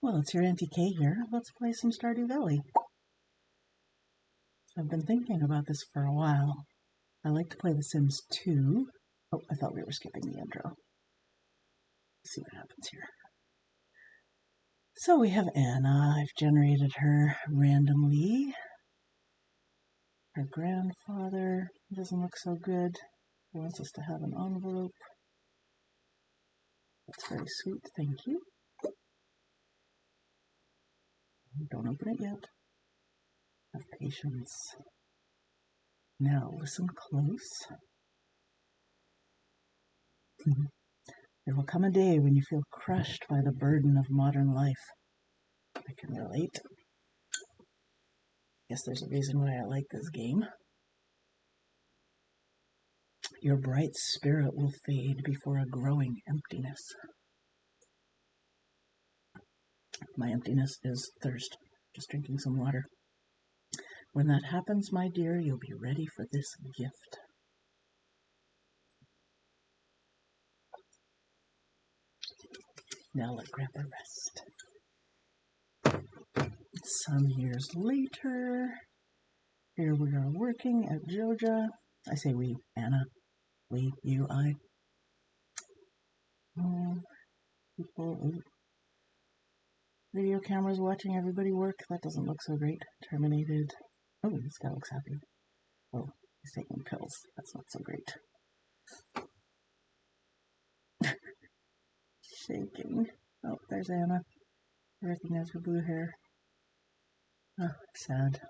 Well, it's your Auntie Kay here. Let's play some Stardew Valley. I've been thinking about this for a while. I like to play The Sims 2. Oh, I thought we were skipping the intro. Let's see what happens here. So we have Anna. I've generated her randomly. Her grandfather doesn't look so good. He wants us to have an envelope. That's very sweet, thank you. Don't open it yet. Have patience. Now listen close. Mm-hmm. there will come a day when you feel crushed by the burden of modern life. I can relate. Guess there's a reason why I like this game. Your bright spirit will fade before a growing emptiness. My emptiness is thirst. Just drinking some water. When that happens, my dear, you'll be ready for this gift. Now let Grandpa rest. Some years later, here we are working at Joja. I say we, Anna. We, you, I. Oh, people. Video cameras watching everybody work. That doesn't look so great. Terminated. Oh, this guy looks happy. Oh, he's taking pills. That's not so great. Shaking. Oh, there's Anna. I recognize her blue hair. Oh, sad.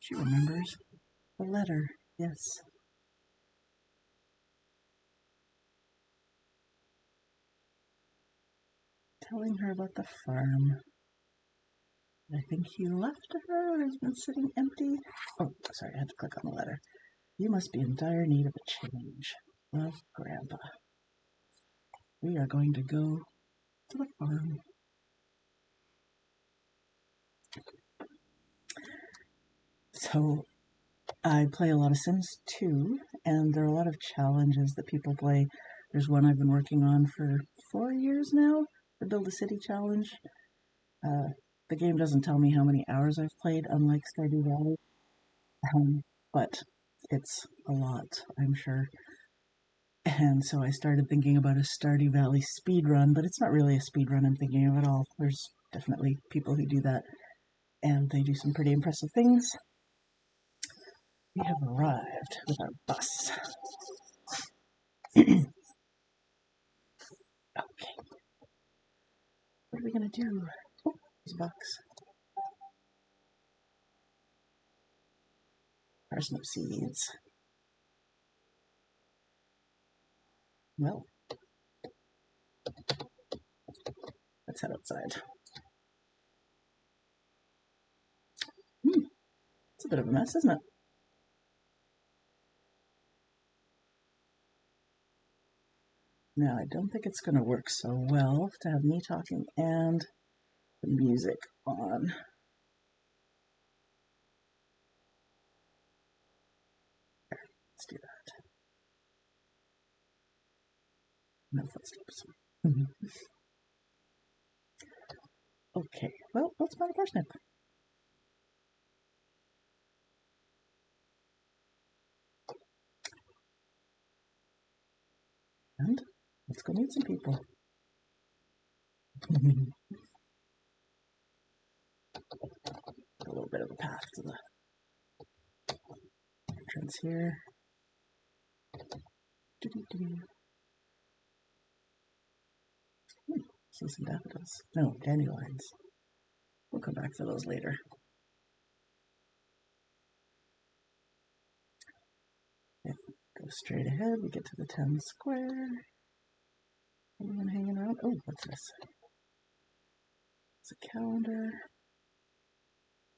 She remembers the letter. Yes. Telling her about the farm. I think he left her or has been sitting empty. Oh, sorry, I had to click on the letter. You must be in dire need of a change. Love, Grandpa. We are going to go to the farm. So I play a lot of Sims 2, and there are a lot of challenges that people play. There's one I've been working on for four years now, the Build a City challenge. Uh, the game doesn't tell me how many hours I've played, unlike Stardew Valley, um, but it's a lot, I'm sure. And so I started thinking about a Stardew Valley speed run, but it's not really a speed run I'm thinking of at all. There's definitely people who do that, and they do some pretty impressive things. We have arrived with our bus. okay. What are we going to do? Oh, there's. Parsnip seeds. Well, let's head outside. Hmm, it's a bit of a mess, isn't it? Now, I don't think it's going to work so well to have me talking and the music on. Let's do that. No footsteps. Mm-hmm. okay, well, find a parsnip. And Let's go meet some people. a little bit of a path to the entrance here. Hmm, see some daffodils. No, dandelions. We'll come back to those later. Go straight ahead, we get to the town square. Anyone hanging around? Oh, what's this? It's a calendar.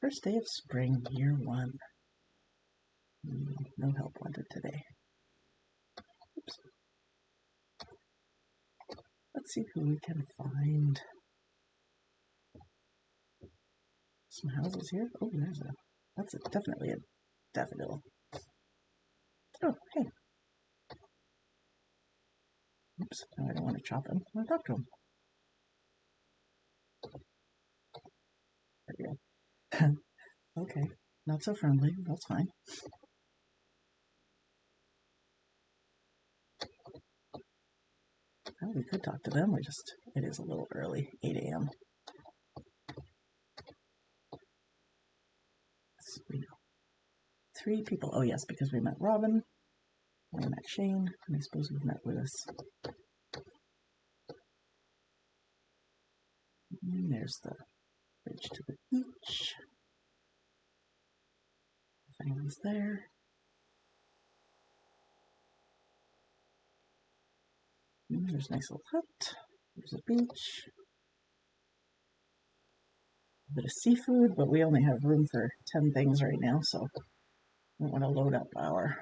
First day of spring, year one. Mm, no help wanted today. Oops. Let's see who we can find. Some houses here. Oh, there's a. That's a, definitely a daffodil. Oh, hey. Oops, I don't want to chop him. I want to talk to him. There we go. okay, not so friendly. That's fine. Well, we could talk to them. We just, it is a little early, 8 a.m. Three people. Oh, yes, because we met Robin, we met Shane, and I suppose we've met Lewis. There's the bridge to the beach. Anyone's there. And there's a nice little hut. There's a beach. A bit of seafood, but we only have room for 10 things right now, so we want to load up our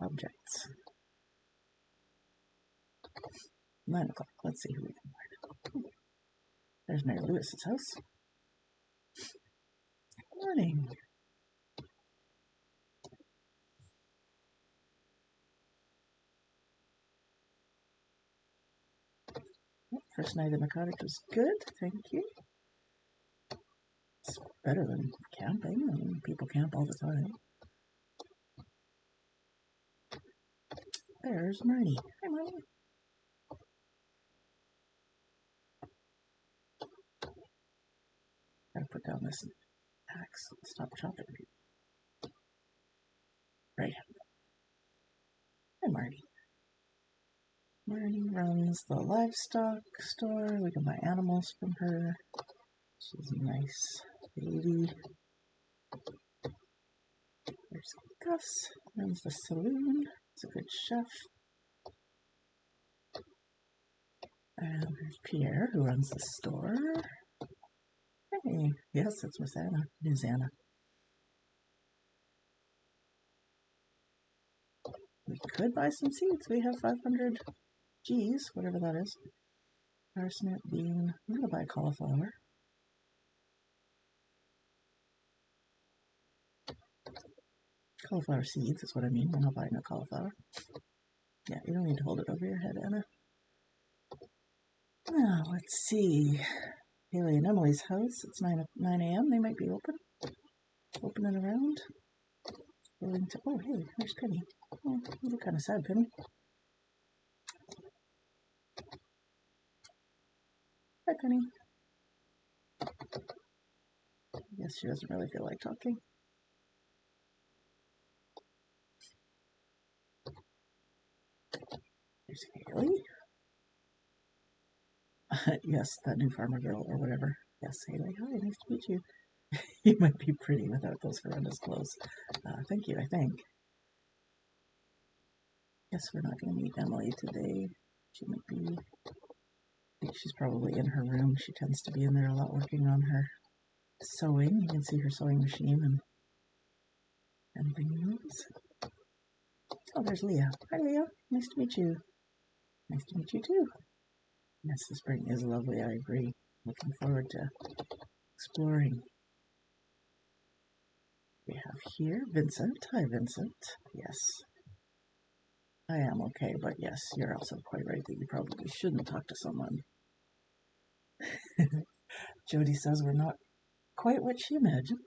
objects. Nine o'clock. Let's see who we can find. There's Mayor Lewis's house. Good Morning. First night in the cottage was good, thank you. It's better than camping. I mean, people camp all the time. There's Marnie. Hi, Marnie. Down this axe. Stop chopping. Right. Hi, Marnie. Marnie runs the livestock store. We can buy animals from her. She's a nice lady. There's Gus, runs the saloon. He's a good chef. And there's Pierre, who runs the store. Hey, yes, it's Miss Anna. Miss Anna. We could buy some seeds. We have 500 G's, whatever that is. Parsnip, bean. I'm going to buy cauliflower. Cauliflower seeds is what I mean. I'm not buying a cauliflower. Yeah, you don't need to hold it over your head, Anna. Now, let's see. Haley and Emily's house. It's 9, 9 a.m. They might be open. Open and around. To. Oh, hey, there's Penny. Oh, you look kind of sad, Penny. Hi, Penny. I guess she doesn't really feel like talking. There's Haley. yes, that new farmer girl or whatever. Yes, hey, like, Hi, nice to meet you. you might be pretty without those horrendous clothes. Uh, thank you, I think. Guess we're not going to meet Emily today. She might be. I think she's probably in her room. She tends to be in there a lot working on her sewing. You can see her sewing machine and and things. Oh, there's Leah. Hi, Leah. Nice to meet you. Nice to meet you too. Yes, the spring is lovely. I agree. Looking forward to exploring. We have here Vincent. Hi, Vincent. Yes. I am okay, but yes, you're also quite right that you probably shouldn't talk to someone. Jodi says we're not quite what she imagined.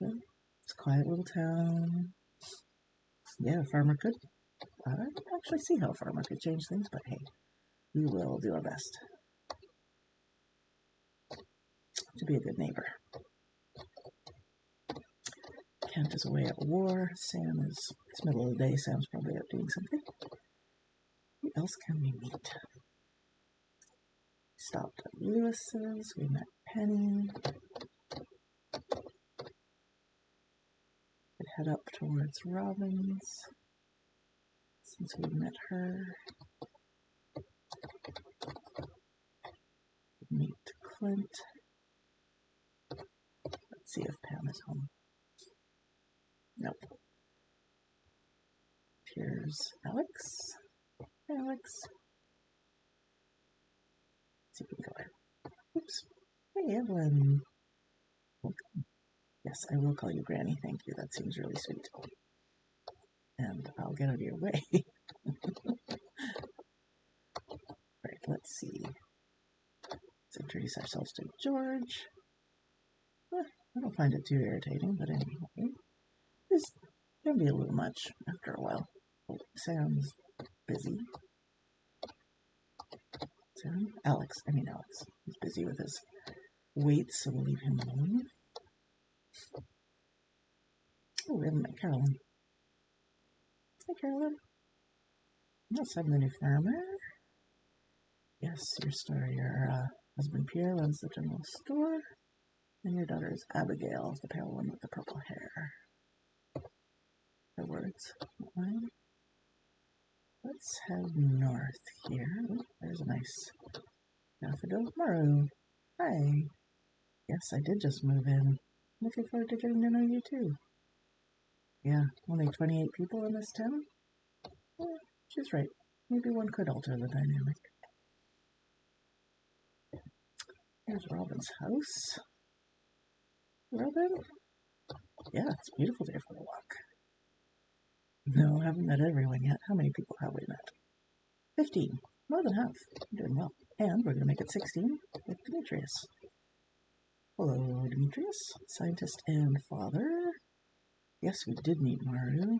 It's a quiet little town. Yeah, farmer could I can actually see how farmer could change things, but hey, we will do our best to be a good neighbor. Kent is away at war. Sam is, it's middle of the day. Sam's probably out doing something. Who else can we meet? Stopped at Lewis's. We met Penny. Could head up towards Robin's since we met her. Meet Let's see if Pam is home. Nope. Here's Alex. Alex. Let's see if we can go ahead. Oops. Hey, Evelyn. Welcome. Yes, I will call you Granny. Thank you. That seems really sweet. And I'll get out of your way. All right, let's see. Introduce ourselves to George. I don't find it too irritating, but anyway. This can be a little much after a while. Sam's busy. Sam? Alex. I mean Alex. He's busy with his weights, so we'll leave him alone. Oh, we haven't met Carolyn. Hi, Carolyn. Yes, I'm the new farmer. Yes, your store. Your uh, husband Pierre runs the general store. And your daughter is Abigail, the pale one with the purple hair. The words. Let's head north here. Ooh, there's a nice daffodil. Maru. Hi. Yes, I did just move in. Looking forward to getting to know you too. Yeah, only 28 people in this town? Yeah, she's right. Maybe one could alter the dynamic. Here's Robin's house. Robin? Yeah, it's a beautiful day for a walk. No, haven't met everyone yet. How many people have we met? 15. More than half. Doing well. And we're going to make it 16 with Demetrius. Hello, Demetrius. Scientist and father. Yes, we did meet Maru.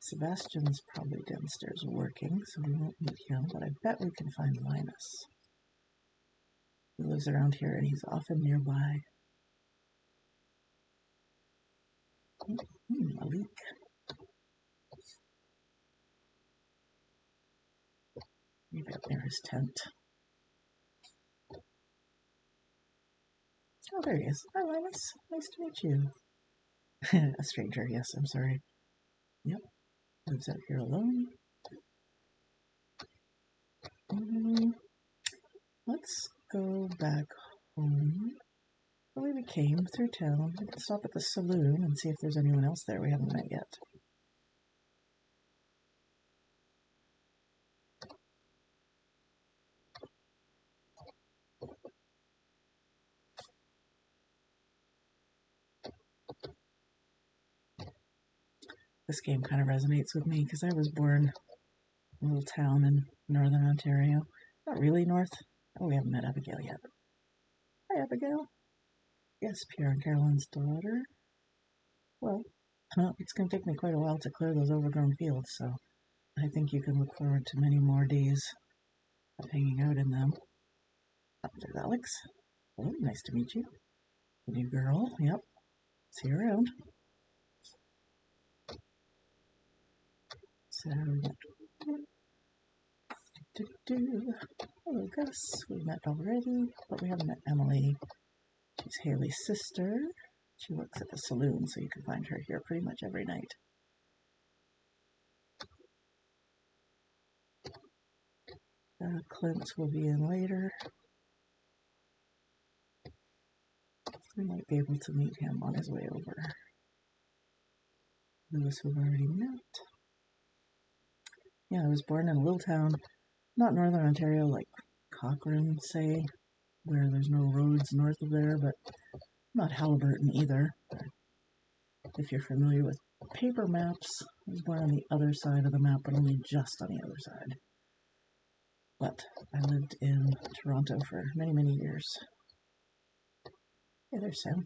Sebastian's probably downstairs working, so we won't meet him, but I bet we can find Linus. He lives around here and he's often nearby. Hmm, a leak. Maybe up near his tent. Oh, there he is. Hi, Linus. Nice to meet you. a stranger, yes, I'm sorry. Yep. Lives out here alone. Um, let's go back home. Way we came through town. We can stop at the saloon and see if there's anyone else there we haven't met yet. this game kind of resonates with me because I was born in a little town in northern Ontario. Not really north. Oh, we haven't met Abigail yet. Hi, Abigail. Yes, Pierre and Carolyn's daughter. Well, it's going to take me quite a while to clear those overgrown fields, so I think you can look forward to many more days of hanging out in them. Oh, there's Alex. Oh, nice to meet you. New girl. Yep. See you around. So. Hello, Gus. We met already, but we haven't met Emily. She's Haley's sister. She works at the saloon, so you can find her here pretty much every night. Uh, Clint will be in later. We might be able to meet him on his way over. Lewis, we've already met. Yeah, I was born in a little town, not northern Ontario, like Cochrane, say, where there's no roads north of there, but not Haliburton either. If you're familiar with paper maps, there's one on the other side of the map, but only just on the other side. But I lived in Toronto for many, many years. Hey, there's Sam.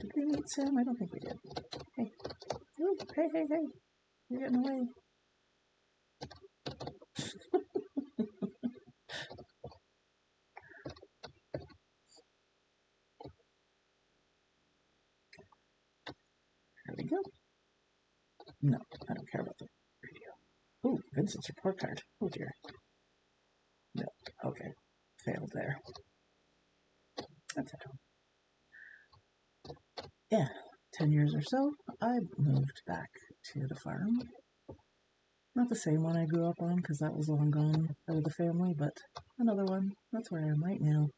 Did we meet Sam? I don't think we did. Hey. Ooh, hey, hey, hey. You're getting away. There we go. No, I don't care about the radio. Ooh, Vincent's report card. Oh dear. No, okay. Failed there. That's it. Yeah, 10 years or so, I moved back to the farm not the same one I grew up on because that was long gone out of the family, but another one. That's where I am right now.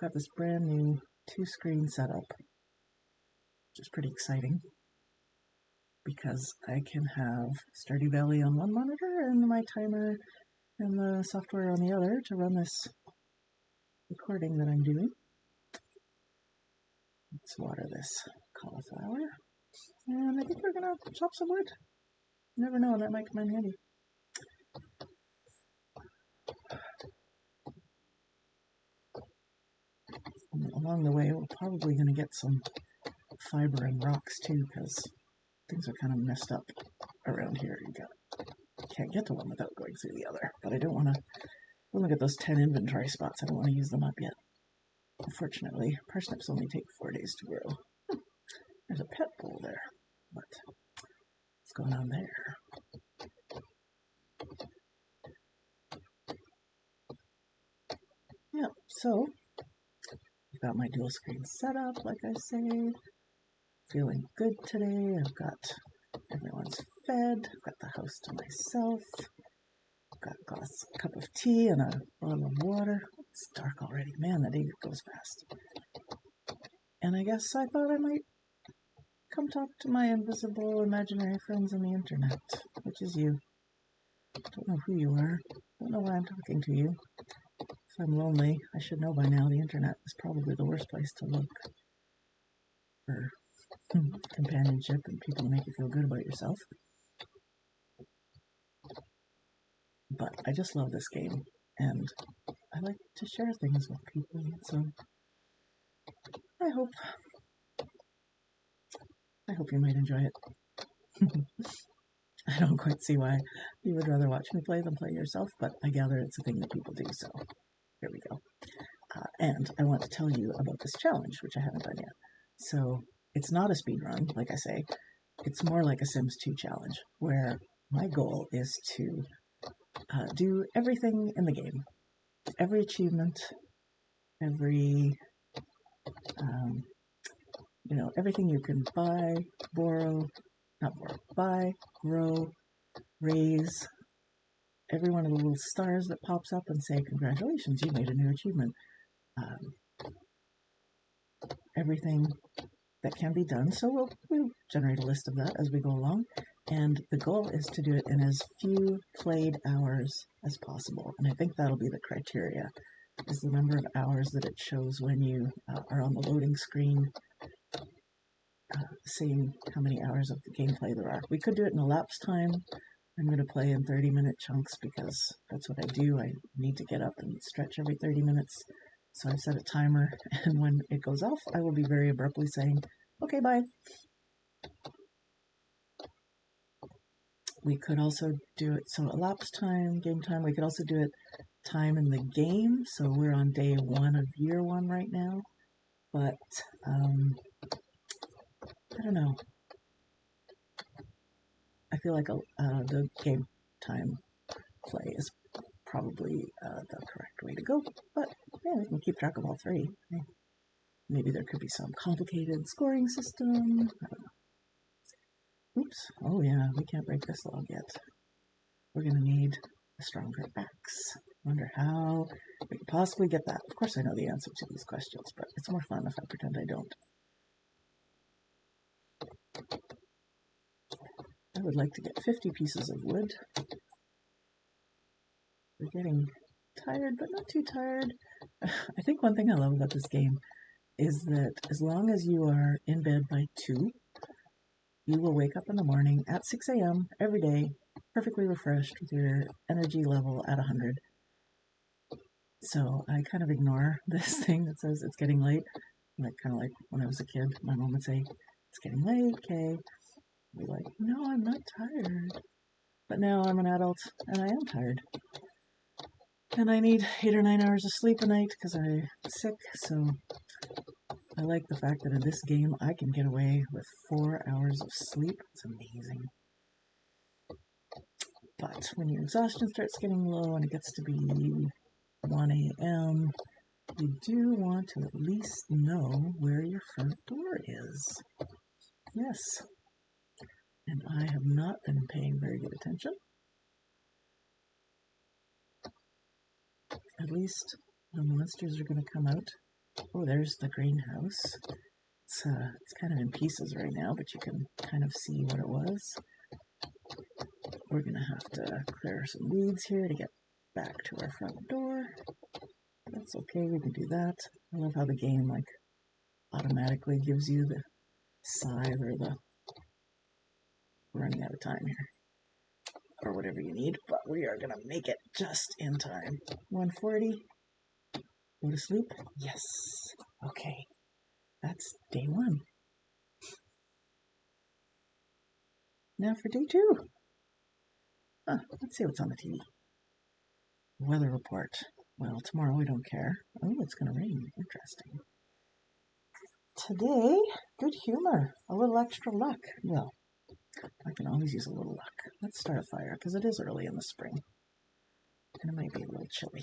Got this brand new two screen setup, which is pretty exciting because I can have Stardew Valley on one monitor and my timer and the software on the other to run this recording that I'm doing. Let's water this cauliflower. And I think we're gonna chop some wood. Never know, that might come in handy. And along the way, we're probably gonna get some fiber and rocks too, because things are kind of messed up around here. You got can't get to one without going through the other. But I don't want to look at those 10 inventory spots. I don't want to use them up yet. Unfortunately, parsnips only take four days to grow. There's a pet bowl there. What? Going on there? Yeah, so I've got my dual screen set up, like I say. Feeling good today. I've got everyone's fed. I've got the house to myself. I've got a glass, cup of tea and a bottle of water. It's dark already. Man, the day goes fast. And I guess I thought I might come talk to my invisible imaginary friends on the internet, which is you. Don't know who you are. I don't know why I'm talking to you. If I'm lonely, I should know by now the internet is probably the worst place to look for hmm, companionship and people to make you feel good about yourself. But I just love this game and I like to share things with people, so I hope I hope you might enjoy it. I don't quite see why you would rather watch me play than play yourself, but I gather it's a thing that people do, so here we go. Uh, and I want to tell you about this challenge, which I haven't done yet. So it's not a speed run, like I say. It's more like a Sims 2 challenge, where my goal is to uh, do everything in the game. Every achievement, every, um, you know, everything you can buy, borrow, not borrow, buy, grow, raise, every one of the little stars that pops up and say, congratulations, you made a new achievement. Um, everything that can be done. So we'll, we'll generate a list of that as we go along. And the goal is to do it in as few played hours as possible. And I think that'll be the criteria, is the number of hours that it shows when you uh, are on the loading screen, uh, seeing how many hours of the gameplay there are. We could do it in elapsed time. I'm going to play in 30 minute chunks because that's what I do. I need to get up and stretch every 30 minutes. So I've set a timer, and when it goes off, I will be very abruptly saying, okay, bye. We could also do it, so elapsed time, game time, we could also do it time in the game. So we're on day one of year one right now. But, um, I don't know. I feel like uh, the game time play is probably uh, the correct way to go. But yeah, we can keep track of all three. Maybe there could be some complicated scoring system. Oops. Oh yeah, we can't break this log yet. We're gonna need a stronger axe. Wonder how we could possibly get that. Of course I know the answer to these questions, but it's more fun if I pretend I don't. I would like to get 50 pieces of wood. We're getting tired, but not too tired. I think one thing I love about this game is that as long as you are in bed by 2, you will wake up in the morning at 6 a.m. every day, perfectly refreshed with your energy level at 100. So I kind of ignore this thing that says it's getting late. Like kind of like when I was a kid, my mom would say, "It's getting late, okay." Be like, "No, I'm not tired." But now I'm an adult and I am tired. And I need eight or nine hours of sleep a night because I'm sick, so I like the fact that in this game I can get away with four hours of sleep. It's amazing. But when your exhaustion starts getting low and it gets to be 1 a.m., you do want to at least know where your front door is. Yes. And I have not been paying very good attention. At least the monsters are going to come out. Oh, there's the greenhouse. It's, uh, it's kind of in pieces right now, but you can kind of see what it was. We're going to have to clear some weeds here to get back to our front door. That's okay, we can do that. I love how the game, like, automatically gives you the scythe or the running out of time here or whatever you need, but we are going to make it just in time. 140. Go to sleep? Yes. Okay. That's day one. Now for day two. Huh, let's see what's on the TV. Weather report. Well, tomorrow we don't care. Oh, it's going to rain. Interesting. Today, good humor. A little extra luck. Well, I can always use a little luck. Let's start a fire because it is early in the spring. And it might be a little chilly.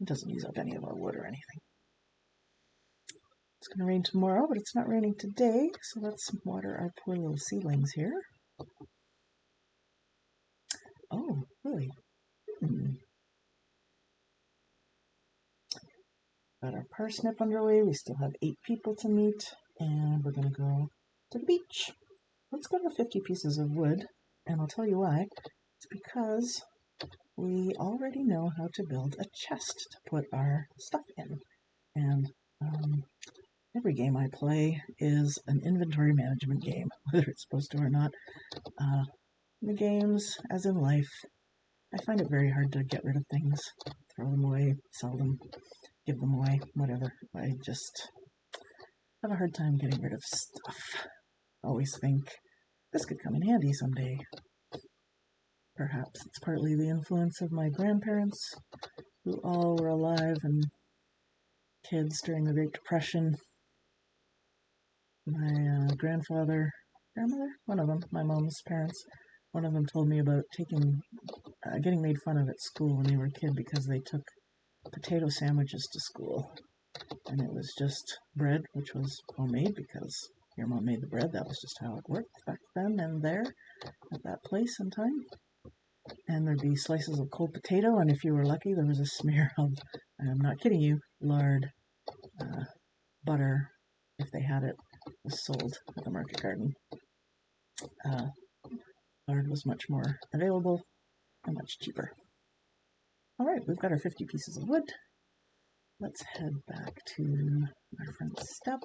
It doesn't use up any of our wood or anything. It's going to rain tomorrow, but it's not raining today, so let's water our poor little seedlings here. Oh, really? Hmm. Got our parsnip underway. We still have eight people to meet, and we're going to go to the beach. Let's go to 50 pieces of wood, and I'll tell you why. It's because we already know how to build a chest to put our stuff in. And um, every game I play is an inventory management game, whether it's supposed to or not. Uh, the games, as in life, I find it very hard to get rid of things, throw them away, sell them, give them away, whatever. I just have a hard time getting rid of stuff. Always think this could come in handy someday. Perhaps it's partly the influence of my grandparents, who all were alive and kids during the Great Depression. My uh, grandfather, grandmother, one of them, my mom's parents, one of them told me about taking, uh, getting made fun of at school when they were a kid because they took potato sandwiches to school. And it was just bread, which was homemade because your mom made the bread. That was just how it worked back then and there at that place and time. And there'd be slices of cold potato, and if you were lucky, there was a smear of, I'm not kidding you, lard, uh, butter, if they had it, was sold at the market garden. Uh, lard was much more available and much cheaper. All right, we've got our 50 pieces of wood. Let's head back to our front step.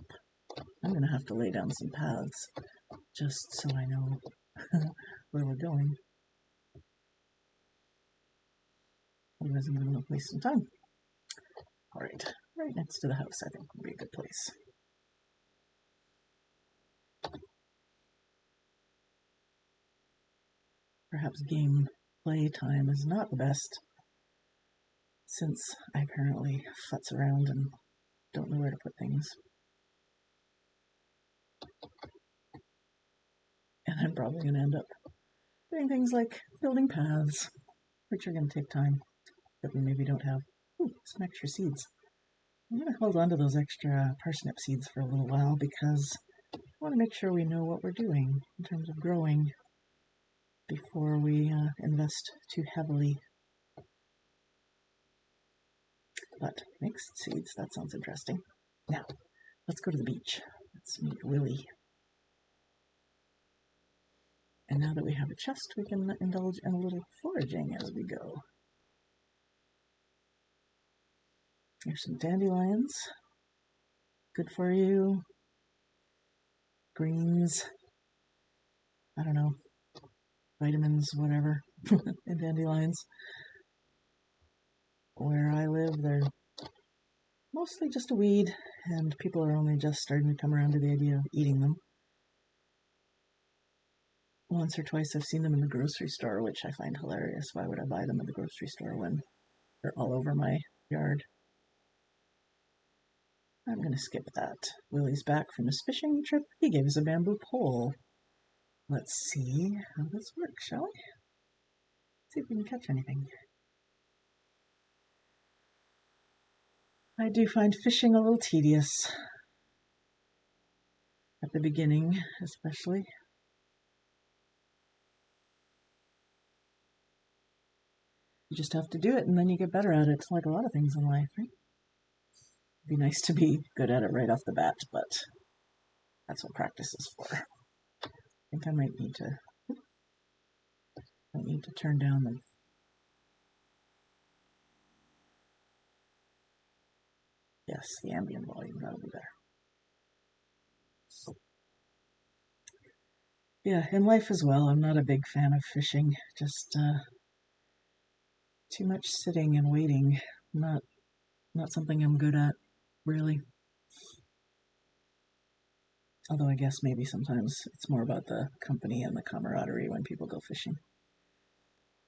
I'm going to have to lay down some paths just so I know where we're going. Otherwise, I'm going to waste some time. All right, right next to the house, I think would be a good place. Perhaps game play time is not the best since I apparently futz around and don't know where to put things. And I'm probably going to end up doing things like building paths, which are going to take time that we maybe don't have. Ooh, some extra seeds. I'm going to hold on to those extra parsnip seeds for a little while because I want to make sure we know what we're doing in terms of growing before we uh, invest too heavily. But mixed seeds, that sounds interesting. Now, let's go to the beach. Let's meet Willy. And now that we have a chest, we can indulge in a little foraging as we go. Here's some dandelions. Good for you. Greens. I don't know. Vitamins, whatever. in dandelions. Where I live, they're mostly just a weed, and people are only just starting to come around to the idea of eating them once or twice I've seen them in the grocery store, which I find hilarious. Why would I buy them in the grocery store when they're all over my yard? I'm going to skip that. Willy's back from his fishing trip. He gave us a bamboo pole. Let's see how this works, shall we? See if we can catch anything. I do find fishing a little tedious. At the beginning, especially. You just have to do it and then you get better at it. Like a lot of things in life, right? It'd be nice to be good at it right off the bat, but that's what practice is for. I think I might need to I need to turn down the Yes, the ambient volume, that'll be better. Yeah, in life as well, I'm not a big fan of fishing. Just uh, too much sitting and waiting. Not, not something I'm good at, really. Although I guess maybe sometimes it's more about the company and the camaraderie when people go fishing.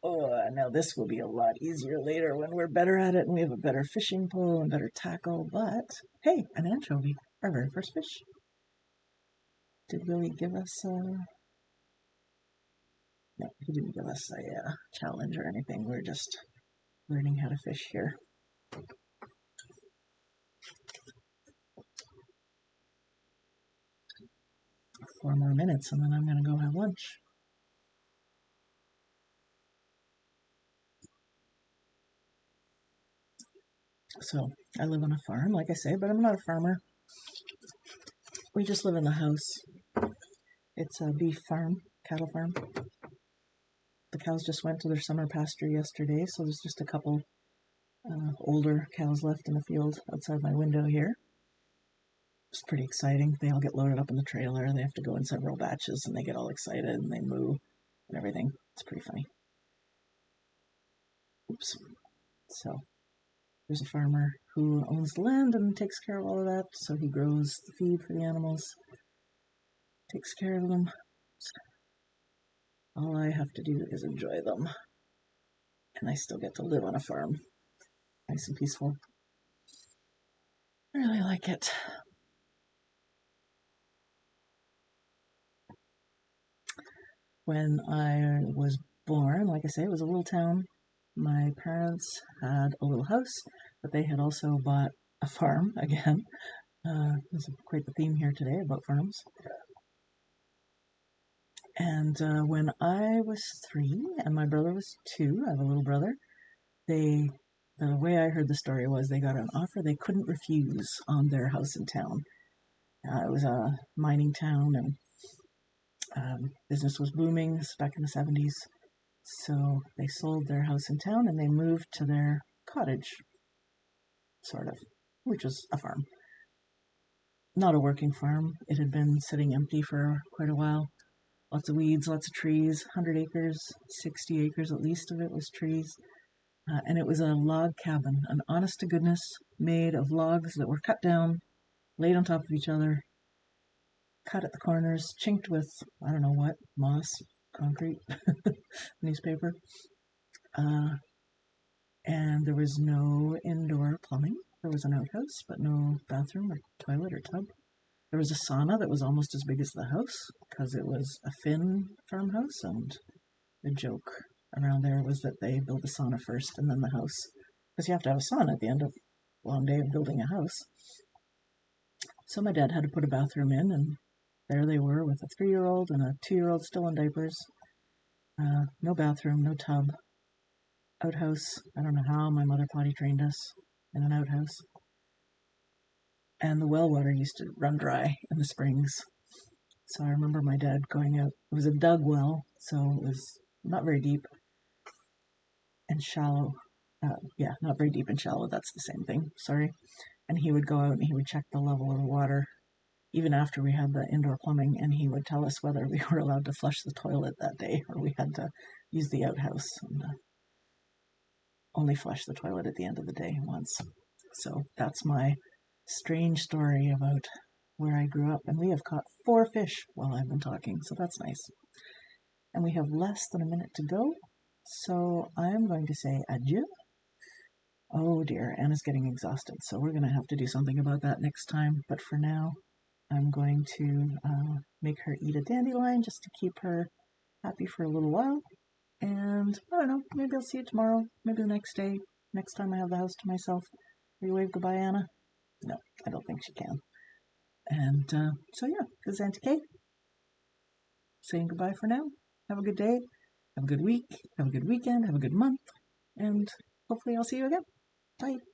Oh, now this will be a lot easier later when we're better at it and we have a better fishing pole and better tackle. But hey, an anchovy, our very first fish. Did Willy give us a... No, he didn't give us a uh, challenge or anything. We're just learning how to fish here. Four more minutes and then I'm going to go have lunch. So I live on a farm, like I say, but I'm not a farmer. We just live in the house. It's a beef farm, cattle farm. The cows just went to their summer pasture yesterday, so there's just a couple uh, older cows left in the field outside my window here. It's pretty exciting. They all get loaded up in the trailer. They have to go in several batches, and they get all excited and they moo and everything. It's pretty funny. Oops. So there's a farmer who owns the land and takes care of all of that. So he grows the feed for the animals, takes care of them. All I have to do is enjoy them. And I still get to live on a farm. Nice and peaceful. I really like it. When I was born, like I say, it was a little town my parents had a little house, but they had also bought a farm again. Uh, there's quite the theme here today about farms. And uh, when I was three and my brother was two, I have a little brother, they, the way I heard the story was they got an offer they couldn't refuse on their house in town. Uh, it was a mining town and um, business was booming back in the 70s. So they sold their house in town and they moved to their cottage, sort of, which was a farm. Not a working farm. It had been sitting empty for quite a while. Lots of weeds, lots of trees, 100 acres, 60 acres at least of it was trees. Uh, and it was a log cabin, an honest to goodness made of logs that were cut down, laid on top of each other, cut at the corners, chinked with, I don't know what, moss, concrete newspaper. Uh, and there was no indoor plumbing. There was an outhouse, but no bathroom or toilet or tub. There was a sauna that was almost as big as the house because it was a Finn farmhouse. And the joke around there was that they build the sauna first and then the house because you have to have a sauna at the end of a long day of building a house. So my dad had to put a bathroom in, and there they were with a three year old and a two year old still in diapers. Uh, no bathroom, no tub. Outhouse. I don't know how my mother potty trained us in an outhouse. And the well water used to run dry in the springs. So I remember my dad going out. It was a dug well, so it was not very deep and shallow. Uh, yeah, not very deep and shallow. That's the same thing. Sorry. And he would go out and he would check the level of the water even after we had the indoor plumbing, and he would tell us whether we were allowed to flush the toilet that day or we had to use the outhouse and uh, only flush the toilet at the end of the day once. So that's my strange story about where I grew up. And we have caught four fish while I've been talking, so that's nice. And we have less than a minute to go, so I'm going to say adieu. Oh dear, Anna's getting exhausted, so we're going to have to do something about that next time. But for now, I'm going to uh, make her eat a dandelion just to keep her happy for a little while. And I don't know, maybe I'll see you tomorrow, maybe the next day, next time I have the house to myself. Will you wave goodbye, Anna? No, I don't think she can. And uh, so, yeah, this is Auntie Kay saying goodbye for now. Have a good day, have a good week, have a good weekend, have a good month, and hopefully I'll see you again. Bye.